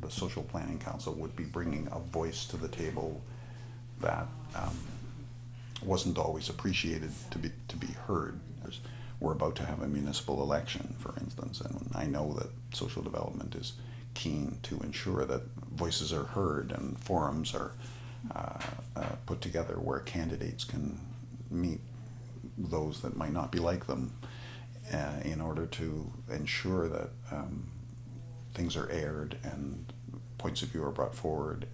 the Social Planning Council would be bringing a voice to the table that um, wasn't always appreciated to be to be heard. We're about to have a municipal election, for instance, and I know that social development is keen to ensure that voices are heard and forums are uh, uh, put together where candidates can meet those that might not be like them uh, in order to ensure that um, things are aired and points of view are brought forward